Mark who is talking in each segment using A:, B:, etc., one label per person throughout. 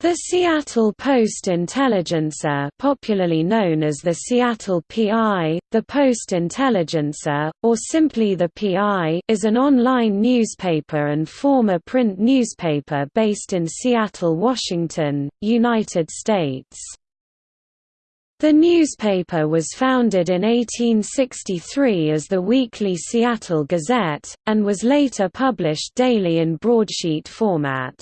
A: The Seattle Post-Intelligencer popularly known as the Seattle PI, the Post-Intelligencer, or simply the PI is an online newspaper and former print newspaper based in Seattle, Washington, United States. The newspaper was founded in 1863 as the Weekly Seattle Gazette, and was later published daily in broadsheet format.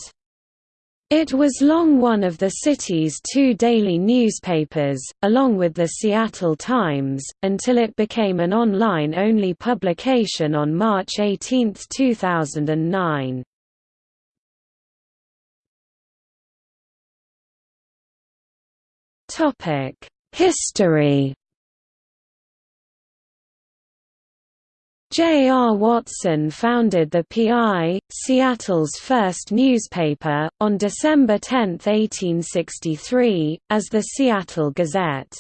A: It was long one of the city's two daily newspapers, along with the Seattle Times, until it became an online-only publication on March 18, 2009. History J. R. Watson founded the PI, Seattle's first newspaper, on December 10, 1863, as the Seattle Gazette.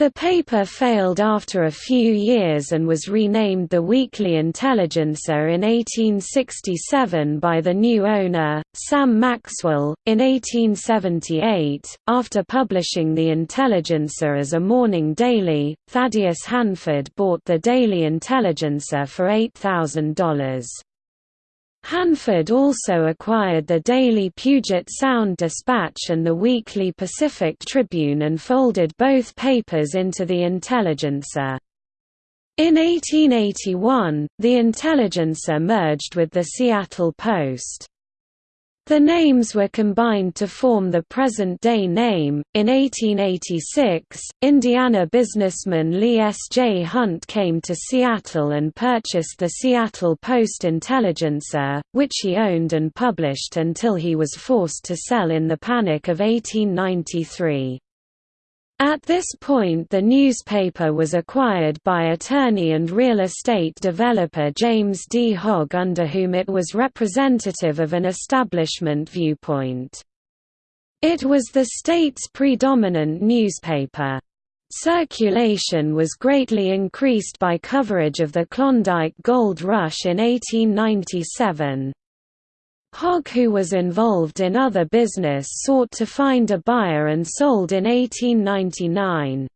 A: The paper failed after a few years and was renamed the Weekly Intelligencer in 1867 by the new owner, Sam Maxwell. In 1878, after publishing the Intelligencer as a morning daily, Thaddeus Hanford bought the Daily Intelligencer for $8,000. Hanford also acquired the daily Puget Sound Dispatch and the weekly Pacific Tribune and folded both papers into the Intelligencer. In 1881, the Intelligencer merged with the Seattle Post. The names were combined to form the present-day name. In 1886, Indiana businessman Leigh S. J. Hunt came to Seattle and purchased the Seattle Post-Intelligencer, which he owned and published until he was forced to sell in the Panic of 1893. At this point the newspaper was acquired by attorney and real estate developer James D. Hoge under whom it was representative of an establishment viewpoint. It was the state's predominant newspaper. Circulation was greatly increased by coverage of the Klondike Gold Rush in 1897. Hoge who was involved in other business sought to find a buyer and sold in 1899.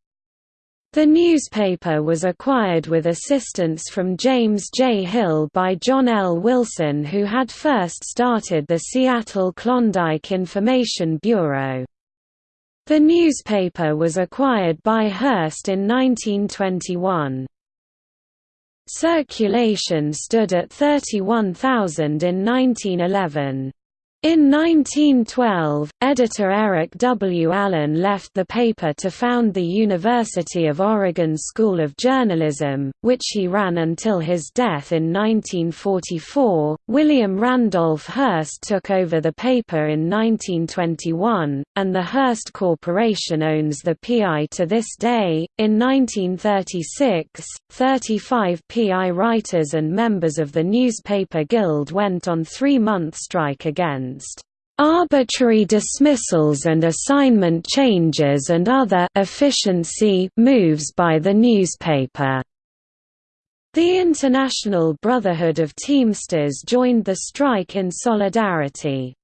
A: The newspaper was acquired with assistance from James J. Hill by John L. Wilson who had first started the Seattle Klondike Information Bureau. The newspaper was acquired by Hearst in 1921. Circulation stood at 31,000 in 1911. In 1912, editor Eric W. Allen left the paper to found the University of Oregon School of Journalism, which he ran until his death in 1944. William Randolph Hearst took over the paper in 1921, and the Hearst Corporation owns the PI to this day. In 1936, 35 PI writers and members of the Newspaper Guild went on three month strike again against arbitrary dismissals and assignment changes and other efficiency moves by the newspaper. The International Brotherhood of Teamsters joined the strike in solidarity.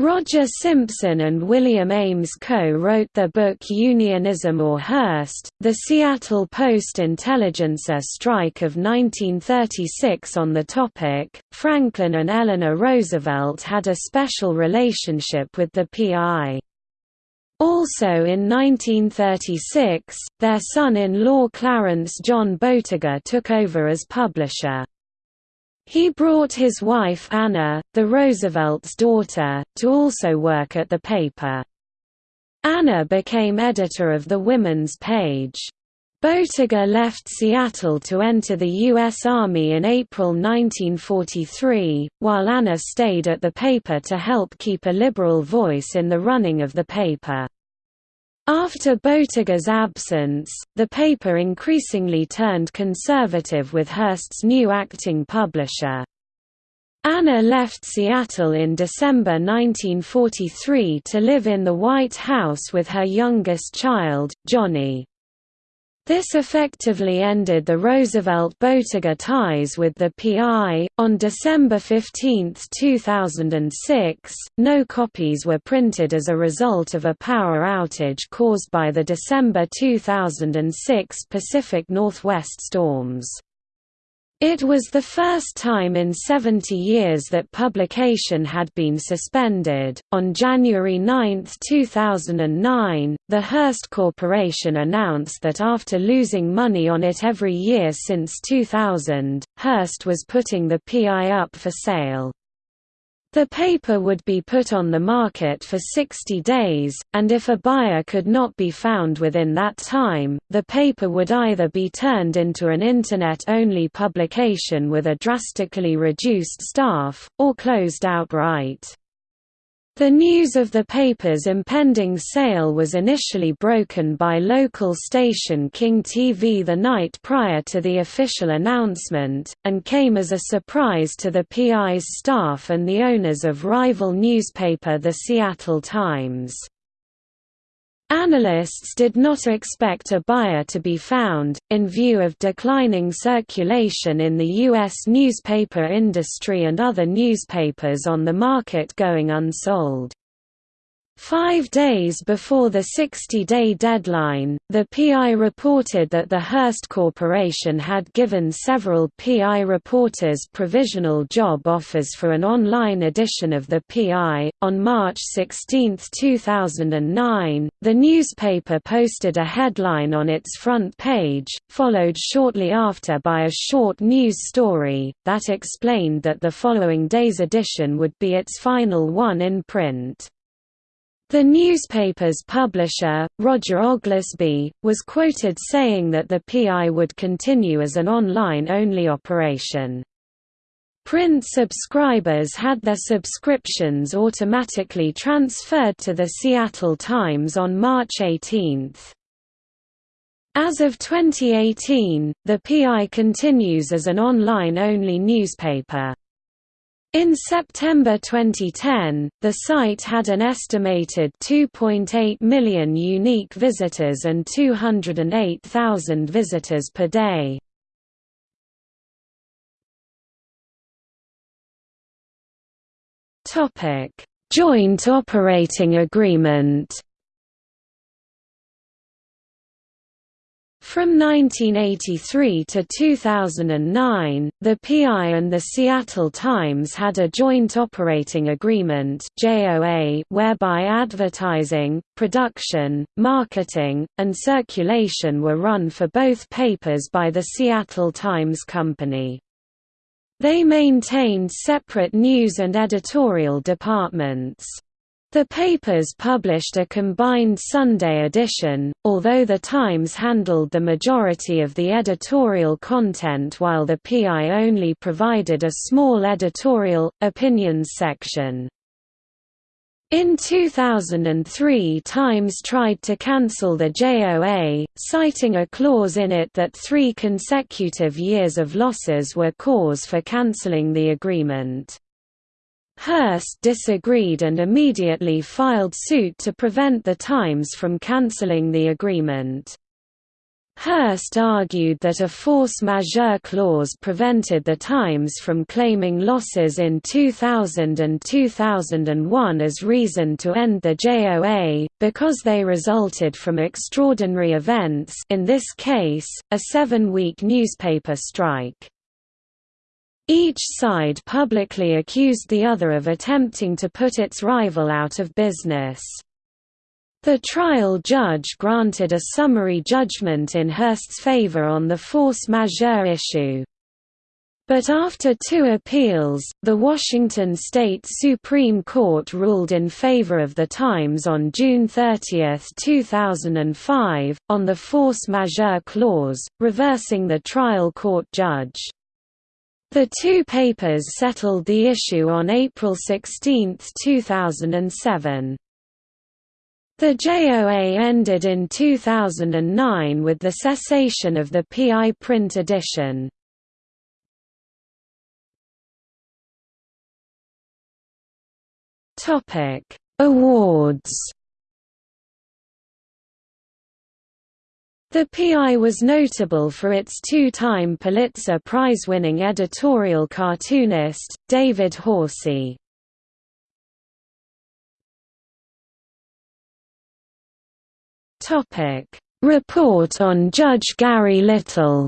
A: Roger Simpson and William Ames co-wrote the book Unionism or Hearst, the Seattle Post-Intelligencer strike of 1936 on the topic. Franklin and Eleanor Roosevelt had a special relationship with the PI. Also in 1936, their son-in-law Clarence John Boettiger took over as publisher. He brought his wife Anna, the Roosevelt's daughter, to also work at the paper. Anna became editor of the Women's Page. Boettiger left Seattle to enter the U.S. Army in April 1943, while Anna stayed at the paper to help keep a liberal voice in the running of the paper. After Boettiger's absence, the paper increasingly turned conservative with Hearst's new acting publisher. Anna left Seattle in December 1943 to live in the White House with her youngest child, Johnny. This effectively ended the Roosevelt-Boettiger ties with the PI. On December 15, 2006, no copies were printed as a result of a power outage caused by the December 2006 Pacific Northwest storms. It was the first time in 70 years that publication had been suspended. On January 9, 2009, the Hearst Corporation announced that after losing money on it every year since 2000, Hearst was putting the PI up for sale. The paper would be put on the market for 60 days, and if a buyer could not be found within that time, the paper would either be turned into an Internet-only publication with a drastically reduced staff, or closed outright. The news of the paper's impending sale was initially broken by local station King TV the night prior to the official announcement, and came as a surprise to the PI's staff and the owners of rival newspaper The Seattle Times. Analysts did not expect a buyer to be found, in view of declining circulation in the U.S. newspaper industry and other newspapers on the market going unsold. Five days before the 60-day deadline, the PI reported that the Hearst Corporation had given several PI reporters provisional job offers for an online edition of the PI. On March 16, 2009, the newspaper posted a headline on its front page, followed shortly after by a short news story, that explained that the following day's edition would be its final one in print. The newspaper's publisher, Roger Oglesby, was quoted saying that the PI would continue as an online-only operation. Print subscribers had their subscriptions automatically transferred to the Seattle Times on March 18. As of 2018, the PI continues as an online-only newspaper. In September 2010, the site had an estimated 2.8 million unique visitors and 208,000 visitors per day. Joint operating agreement From 1983 to 2009, the PI and the Seattle Times had a joint operating agreement whereby advertising, production, marketing, and circulation were run for both papers by the Seattle Times Company. They maintained separate news and editorial departments. The papers published a combined Sunday edition, although the Times handled the majority of the editorial content while the PI only provided a small editorial, opinions section. In 2003 Times tried to cancel the JOA, citing a clause in it that three consecutive years of losses were cause for cancelling the agreement. Hearst disagreed and immediately filed suit to prevent the Times from cancelling the agreement. Hearst argued that a force majeure clause prevented the Times from claiming losses in 2000 and 2001 as reason to end the JOA, because they resulted from extraordinary events in this case, a seven-week newspaper strike. Each side publicly accused the other of attempting to put its rival out of business. The trial judge granted a summary judgment in Hearst's favor on the force majeure issue. But after two appeals, the Washington State Supreme Court ruled in favor of the Times on June 30, 2005, on the force majeure clause, reversing the trial court judge. The two papers settled the issue on April 16, 2007. The JOA ended in 2009 with the cessation of the PI print edition. Awards The PI was notable for its two-time Pulitzer Prize-winning editorial cartoonist, David Horsey. Report on Judge Gary Little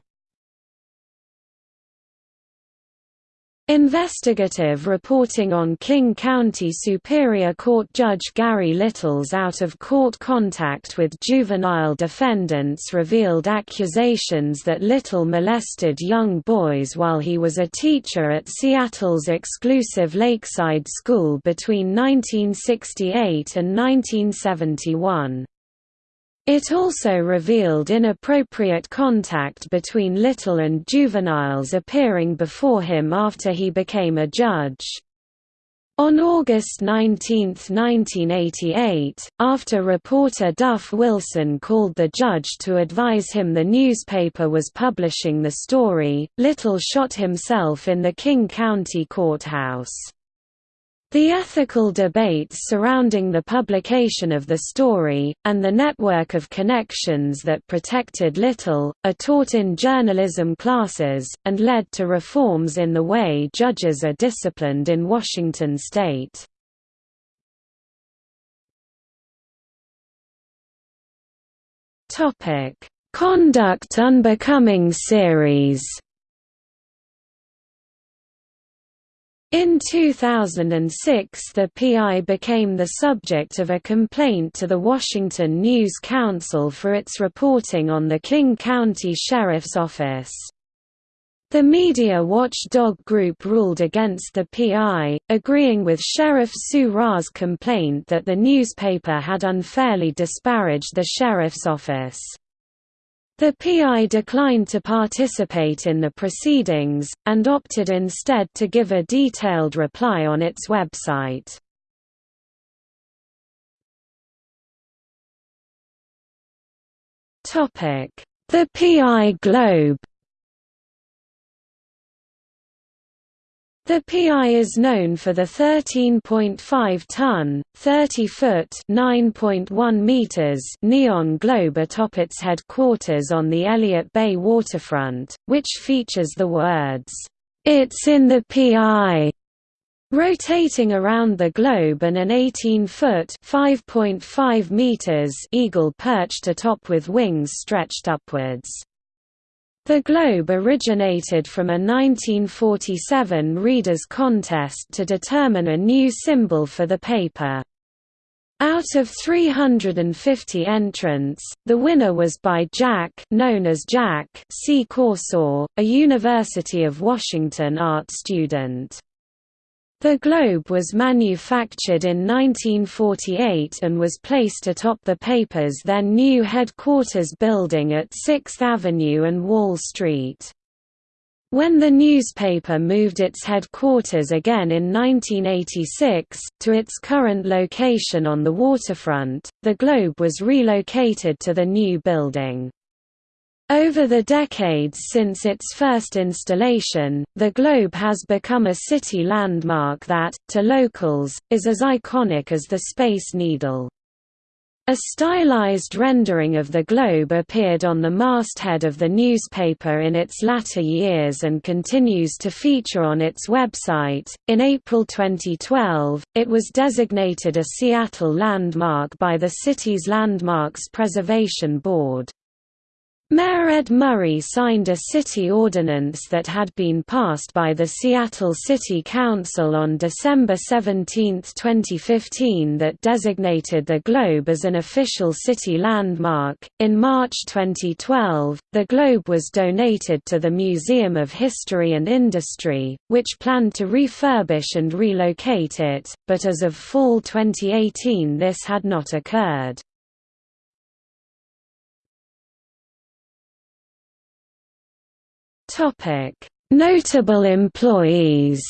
A: Investigative reporting on King County Superior Court Judge Gary Little's out-of-court contact with juvenile defendants revealed accusations that Little molested young boys while he was a teacher at Seattle's exclusive Lakeside School between 1968 and 1971. It also revealed inappropriate contact between Little and juveniles appearing before him after he became a judge. On August 19, 1988, after reporter Duff Wilson called the judge to advise him the newspaper was publishing the story, Little shot himself in the King County Courthouse. The ethical debates surrounding the publication of the story, and the network of connections that protected Little, are taught in journalism classes, and led to reforms in the way judges are disciplined in Washington state. Conduct Unbecoming series In 2006 the PI became the subject of a complaint to the Washington News Council for its reporting on the King County Sheriff's Office. The media watchdog group ruled against the PI, agreeing with Sheriff Sue Rahr's complaint that the newspaper had unfairly disparaged the sheriff's office. The PI declined to participate in the proceedings, and opted instead to give a detailed reply on its website. The PI Globe The PI is known for the 13.5-ton, 30-foot (9.1 meters) neon globe atop its headquarters on the Elliott Bay waterfront, which features the words, "It's in the PI." Rotating around the globe and an 18-foot (5.5 meters) eagle perched atop with wings stretched upwards. The Globe originated from a 1947 readers' contest to determine a new symbol for the paper. Out of 350 entrants, the winner was by Jack known as Jack C. Corsaw, a University of Washington art student. The globe was manufactured in 1948 and was placed atop the paper's then new headquarters building at 6th Avenue and Wall Street. When the newspaper moved its headquarters again in 1986, to its current location on the waterfront, the Globe was relocated to the new building. Over the decades since its first installation, the Globe has become a city landmark that, to locals, is as iconic as the Space Needle. A stylized rendering of the globe appeared on the masthead of the newspaper in its latter years and continues to feature on its website. In April 2012, it was designated a Seattle landmark by the city's Landmarks Preservation Board. Mayor Ed Murray signed a city ordinance that had been passed by the Seattle City Council on December 17, 2015 that designated the Globe as an official city landmark. In March 2012, the Globe was donated to the Museum of History and Industry, which planned to refurbish and relocate it, but as of fall 2018 this had not occurred. Topic: Notable employees.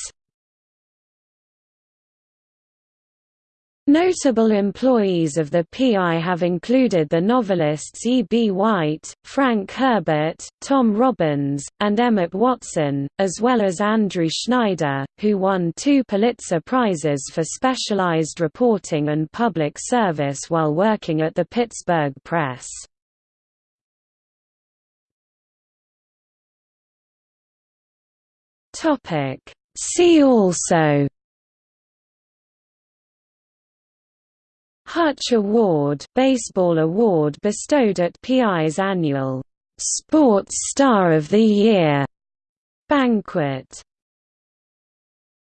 A: Notable employees of the PI have included the novelists E. B. White, Frank Herbert, Tom Robbins, and Emmett Watson, as well as Andrew Schneider, who won two Pulitzer Prizes for specialized reporting and public service while working at the Pittsburgh Press. See also Hutch Award baseball award bestowed at PI's annual Sports Star of the Year banquet